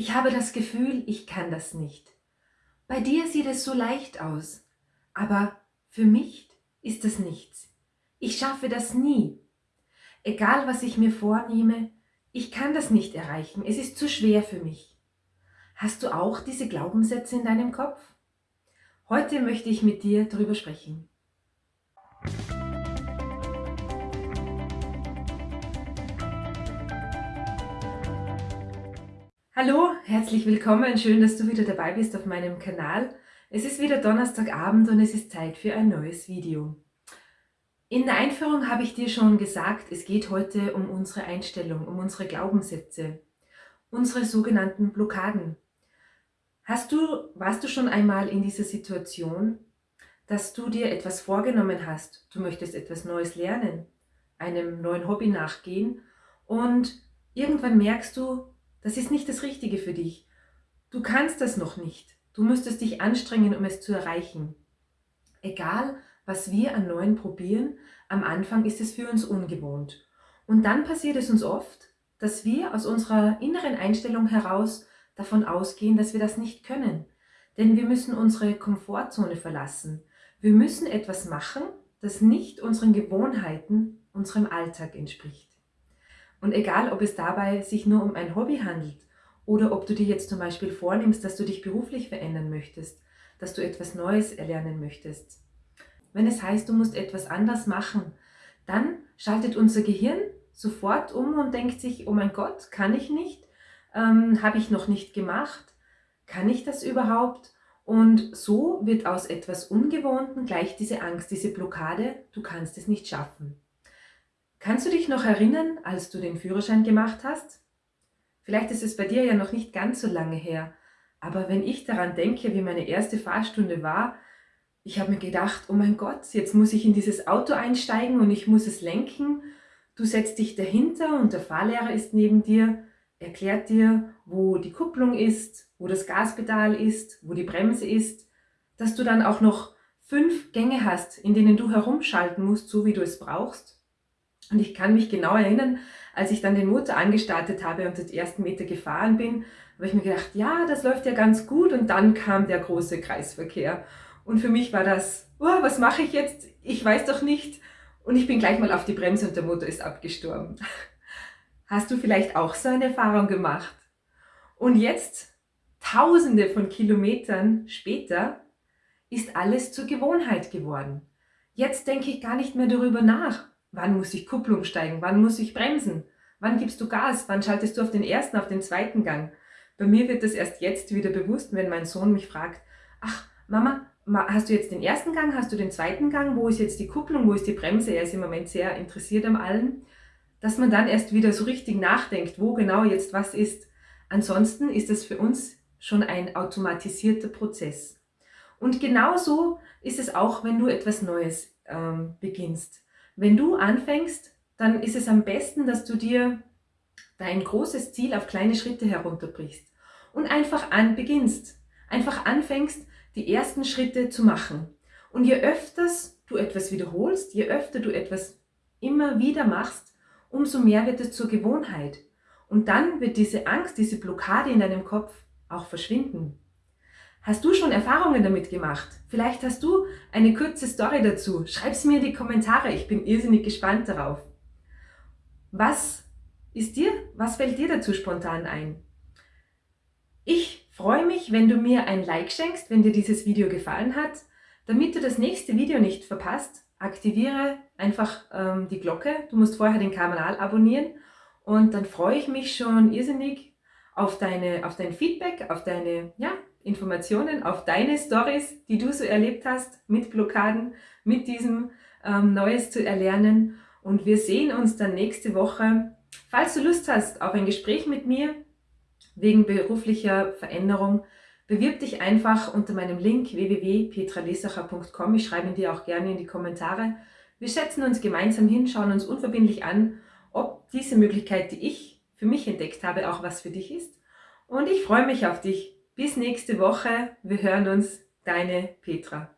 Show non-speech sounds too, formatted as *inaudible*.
Ich habe das Gefühl, ich kann das nicht. Bei dir sieht es so leicht aus, aber für mich ist das nichts. Ich schaffe das nie. Egal, was ich mir vornehme, ich kann das nicht erreichen, es ist zu schwer für mich. Hast du auch diese Glaubenssätze in deinem Kopf? Heute möchte ich mit dir darüber sprechen. Hallo, herzlich willkommen, schön, dass du wieder dabei bist auf meinem Kanal. Es ist wieder Donnerstagabend und es ist Zeit für ein neues Video. In der Einführung habe ich dir schon gesagt, es geht heute um unsere Einstellung, um unsere Glaubenssätze, unsere sogenannten Blockaden. Hast du, warst du schon einmal in dieser Situation, dass du dir etwas vorgenommen hast, du möchtest etwas Neues lernen, einem neuen Hobby nachgehen und irgendwann merkst du, das ist nicht das Richtige für dich. Du kannst das noch nicht. Du müsstest dich anstrengen, um es zu erreichen. Egal, was wir an Neuen probieren, am Anfang ist es für uns ungewohnt. Und dann passiert es uns oft, dass wir aus unserer inneren Einstellung heraus davon ausgehen, dass wir das nicht können. Denn wir müssen unsere Komfortzone verlassen. Wir müssen etwas machen, das nicht unseren Gewohnheiten, unserem Alltag entspricht. Und egal, ob es dabei sich nur um ein Hobby handelt oder ob du dir jetzt zum Beispiel vornimmst, dass du dich beruflich verändern möchtest, dass du etwas Neues erlernen möchtest. Wenn es heißt, du musst etwas anders machen, dann schaltet unser Gehirn sofort um und denkt sich, oh mein Gott, kann ich nicht, ähm, habe ich noch nicht gemacht, kann ich das überhaupt? Und so wird aus etwas Ungewohnten gleich diese Angst, diese Blockade, du kannst es nicht schaffen. Kannst du dich noch erinnern, als du den Führerschein gemacht hast? Vielleicht ist es bei dir ja noch nicht ganz so lange her, aber wenn ich daran denke, wie meine erste Fahrstunde war, ich habe mir gedacht, oh mein Gott, jetzt muss ich in dieses Auto einsteigen und ich muss es lenken. Du setzt dich dahinter und der Fahrlehrer ist neben dir, erklärt dir, wo die Kupplung ist, wo das Gaspedal ist, wo die Bremse ist, dass du dann auch noch fünf Gänge hast, in denen du herumschalten musst, so wie du es brauchst. Und ich kann mich genau erinnern, als ich dann den Motor angestartet habe und den ersten Meter gefahren bin, habe ich mir gedacht, ja, das läuft ja ganz gut. Und dann kam der große Kreisverkehr. Und für mich war das, oh, was mache ich jetzt? Ich weiß doch nicht. Und ich bin gleich mal auf die Bremse und der Motor ist abgestorben. *laughs* Hast du vielleicht auch so eine Erfahrung gemacht? Und jetzt, tausende von Kilometern später, ist alles zur Gewohnheit geworden. Jetzt denke ich gar nicht mehr darüber nach, Wann muss ich Kupplung steigen? Wann muss ich bremsen? Wann gibst du Gas? Wann schaltest du auf den ersten, auf den zweiten Gang? Bei mir wird das erst jetzt wieder bewusst, wenn mein Sohn mich fragt, ach Mama, hast du jetzt den ersten Gang, hast du den zweiten Gang, wo ist jetzt die Kupplung, wo ist die Bremse? Er ist im Moment sehr interessiert am allen. Dass man dann erst wieder so richtig nachdenkt, wo genau jetzt was ist. Ansonsten ist es für uns schon ein automatisierter Prozess. Und genauso ist es auch, wenn du etwas Neues ähm, beginnst. Wenn du anfängst, dann ist es am besten, dass du dir dein großes Ziel auf kleine Schritte herunterbrichst und einfach an beginnst. Einfach anfängst, die ersten Schritte zu machen. Und je öfters du etwas wiederholst, je öfter du etwas immer wieder machst, umso mehr wird es zur Gewohnheit. Und dann wird diese Angst, diese Blockade in deinem Kopf auch verschwinden. Hast du schon Erfahrungen damit gemacht? Vielleicht hast du eine kurze Story dazu. Schreib sie mir in die Kommentare. Ich bin irrsinnig gespannt darauf. Was ist dir, was fällt dir dazu spontan ein? Ich freue mich, wenn du mir ein Like schenkst, wenn dir dieses Video gefallen hat. Damit du das nächste Video nicht verpasst, aktiviere einfach ähm, die Glocke. Du musst vorher den Kanal abonnieren und dann freue ich mich schon irrsinnig auf, deine, auf dein Feedback, auf deine ja, Informationen auf deine Stories, die du so erlebt hast mit Blockaden, mit diesem ähm, Neues zu erlernen. Und wir sehen uns dann nächste Woche. Falls du Lust hast auf ein Gespräch mit mir wegen beruflicher Veränderung, bewirb dich einfach unter meinem Link www.petralesacher.com. Ich schreibe ihn dir auch gerne in die Kommentare. Wir setzen uns gemeinsam hin, schauen uns unverbindlich an, ob diese Möglichkeit, die ich für mich entdeckt habe, auch was für dich ist. Und ich freue mich auf dich. Bis nächste Woche. Wir hören uns. Deine Petra.